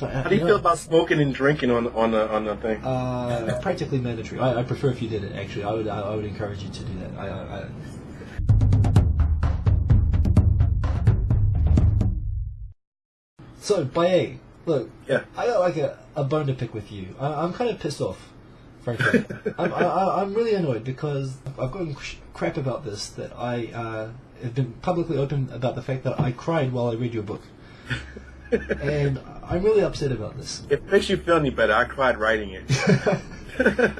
So, How do you feel about smoking and drinking on on the on the thing? Uh, practically mandatory. I, I prefer if you did it. Actually, I would I, I would encourage you to do that. I, I, I So, Baye, look, Yeah. I got like a, a bone to pick with you. I, I'm kind of pissed off, frankly. I'm, I, I- I'm really annoyed because I've gotten crap about this that I uh, have been publicly open about the fact that I cried while I read your book. and I'm really upset about this. If it makes you feel any better, I cried writing it.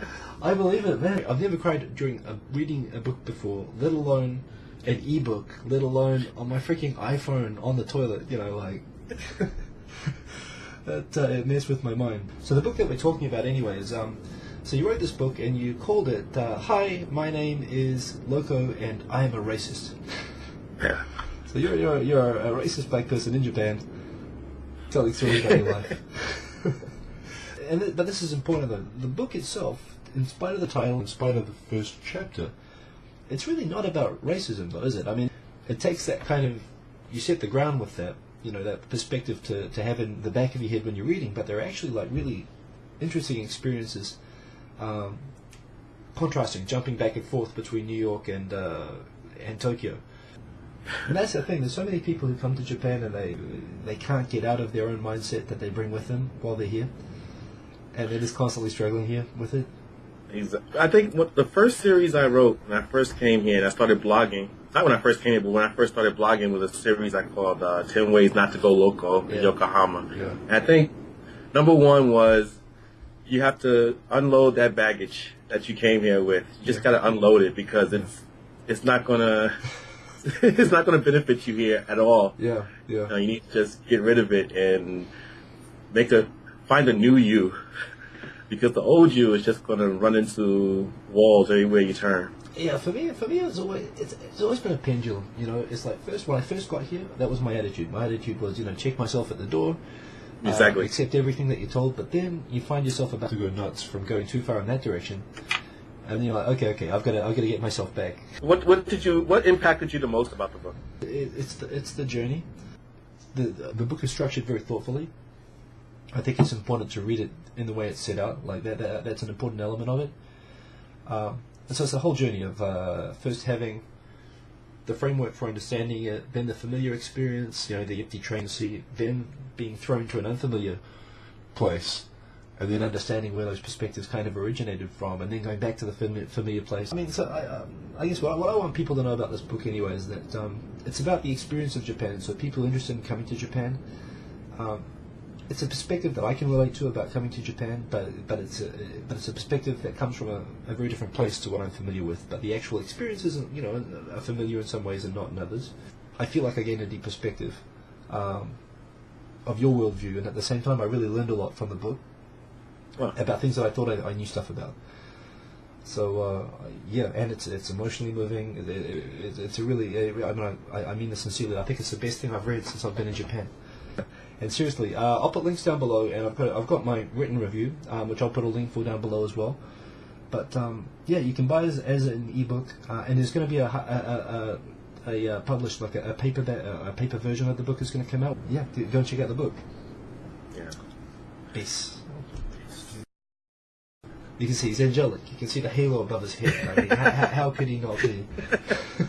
I believe it, man. I've never cried during a, reading a book before, let alone an ebook, let alone on my freaking iPhone on the toilet. You know, like that uh, it messed with my mind. So the book that we're talking about, anyway, is um. So you wrote this book and you called it uh, "Hi, my name is Loco and I am a racist." yeah. So you're you're you're a racist black person in Japan, telling stories about your life. and th- but this is important though. The book itself, in spite of the title, in spite of the first chapter, it's really not about racism, though, is it? I mean, it takes that kind of you set the ground with that, you know, that perspective to to have in the back of your head when you're reading. But they're actually like really interesting experiences. Um, contrasting, jumping back and forth between New York and uh, and Tokyo. And that's the thing. There's so many people who come to Japan and they they can't get out of their own mindset that they bring with them while they're here, and they're just constantly struggling here with it. I think what the first series I wrote when I first came here and I started blogging, not when I first came here, but when I first started blogging was a series I called uh, 10 Ways Not to Go Loco in Yeah. Yokohama. Yeah. And I think number one was you have to unload that baggage that you came here with. You just got to unload it because it's it's not gonna it's not gonna benefit you here at all. Yeah, yeah. You, know, you need to just get rid of it and make a find a new you because the old you is just gonna run into walls everywhere you turn. Yeah, for me, for me, it's always it's, it's always been a pendulum. You know, it's like first when I first got here, that was my attitude. My attitude was, you know, check myself at the door, uh, Exactly. accept everything that you're told. But then you find yourself about to go nuts from going too far in that direction, and you're like, okay, okay, I've got to, I've got to get myself back. What what did you what impacted you the most about the book? It, it's the it's the journey. The the book is structured very thoughtfully. I think it's important to read it in the way it's set out. Like that, that that's an important element of it. Um, and so it's the whole journey of uh, first having the framework for understanding it, then the familiar experience, you know, the empty train seat, then being thrown to an unfamiliar place, and then understanding where those perspectives kind of originated from, and then going back to the fami- familiar place. I mean, so I, um, I guess what, I- what I want people to know about this book anyway is that um, it's about the experience of Japan. So people interested in coming to Japan. Um, it's a perspective that I can relate to about coming to Japan, but but it's a but it's a perspective that comes from a, a very different place to what I'm familiar with. But the actual experience isn't, you know, are familiar in some ways and not in others. I feel like I gained a deep perspective um, of your worldview, and at the same time, I really learned a lot from the book About things that I thought I, I knew stuff about. So uh, yeah, and it's it's emotionally moving. It, it, it, it's a really I mean I, I mean this sincerely. I think it's the best thing I've read since I've been in Japan. And seriously, uh, I'll put links down below, and I've got I've got my written review, um, which I'll put a link for down below as well. But um, yeah, you can buy it as, as an ebook, uh, and there's going to be a a, a, a, a uh, published like a, a paper a paper version of the book is going to come out. Yeah, go and check out the book. yeah. Peace. You can see he's angelic. You can see the halo above his head. I mean, how, how, how could he not be?